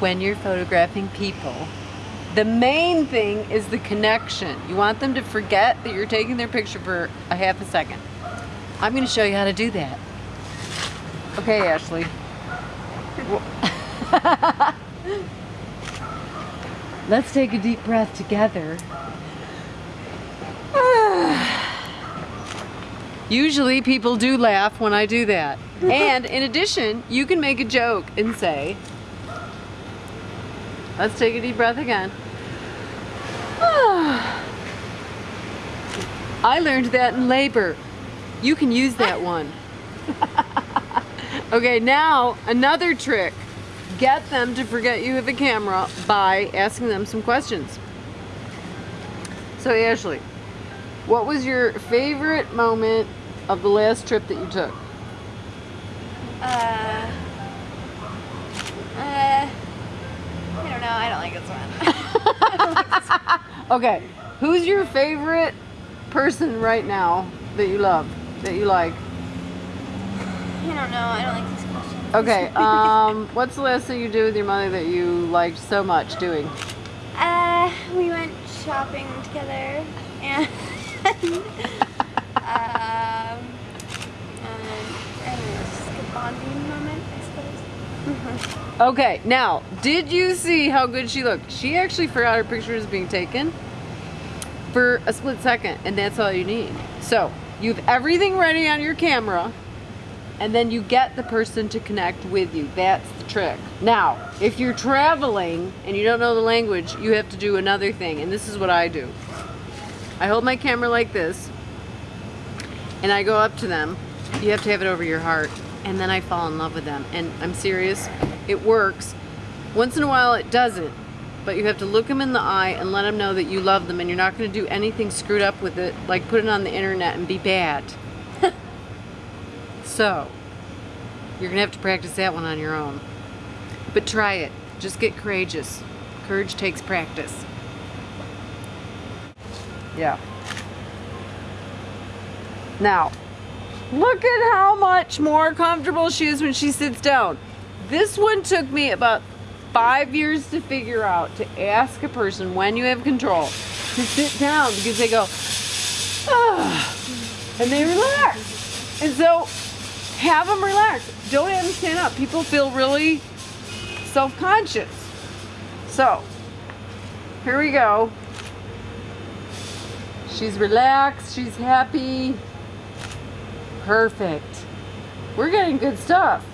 when you're photographing people, the main thing is the connection. You want them to forget that you're taking their picture for a half a second. I'm going to show you how to do that. Okay, Ashley. Let's take a deep breath together. Usually people do laugh when I do that. And in addition, you can make a joke and say, let's take a deep breath again. I learned that in labor. You can use that one. okay, now another trick. Get them to forget you have a camera by asking them some questions. So Ashley, what was your favorite moment of the last trip that you took? Uh, uh, I don't know. I don't like this one. Okay, who's your favorite person right now that you love, that you like? I don't know. I don't like these questions. Okay, um, what's the last thing you did with your mother that you liked so much doing? Uh, we went shopping together and um, and, and it was just a bonding moment, I suppose. Okay, now, did you see how good she looked? She actually forgot her picture was being taken for a split second, and that's all you need. So, you have everything ready on your camera, and then you get the person to connect with you. That's the trick. Now, if you're traveling and you don't know the language, you have to do another thing, and this is what I do. I hold my camera like this, and I go up to them. You have to have it over your heart, and then I fall in love with them. And I'm serious, it works. Once in a while, it doesn't, but you have to look them in the eye and let them know that you love them, and you're not going to do anything screwed up with it, like put it on the internet and be bad. so, you're going to have to practice that one on your own. But try it. Just get courageous. Courage takes practice. Yeah. Now, look at how much more comfortable she is when she sits down. This one took me about five years to figure out to ask a person when you have control to sit down because they go, and they relax. And so have them relax. Don't have them stand up. People feel really self-conscious. So, here we go. She's relaxed, she's happy. Perfect. We're getting good stuff.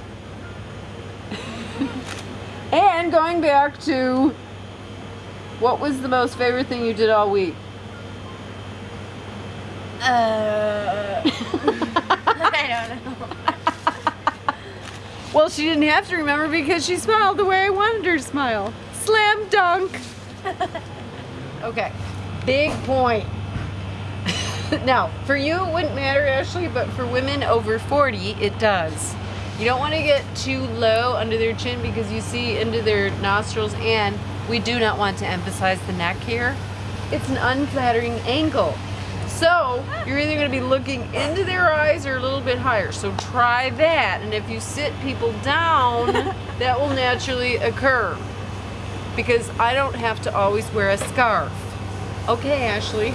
and going back to what was the most favorite thing you did all week? Uh, I don't know. Well, she didn't have to remember because she smiled the way I wanted her to smile. Slam dunk. okay, big point. now, for you it wouldn't matter, Ashley, but for women over 40, it does. You don't want to get too low under their chin because you see into their nostrils and we do not want to emphasize the neck here. It's an unflattering angle. So you're either going to be looking into their eyes or a little bit higher. So try that. And if you sit people down, that will naturally occur. Because I don't have to always wear a scarf. Okay, Ashley,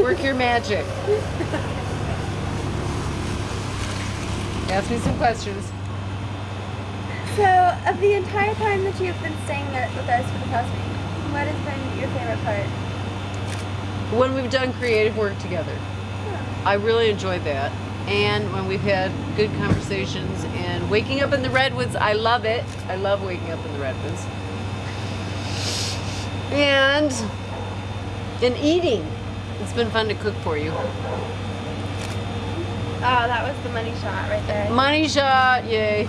work your magic. Ask me some questions. So, of the entire time that you've been staying with us for the past week, what has been your favorite part? When we've done creative work together. I really enjoyed that. And when we've had good conversations and waking up in the redwoods, I love it. I love waking up in the redwoods. And in eating, it's been fun to cook for you. Oh, that was the money shot right there. Money shot, yay.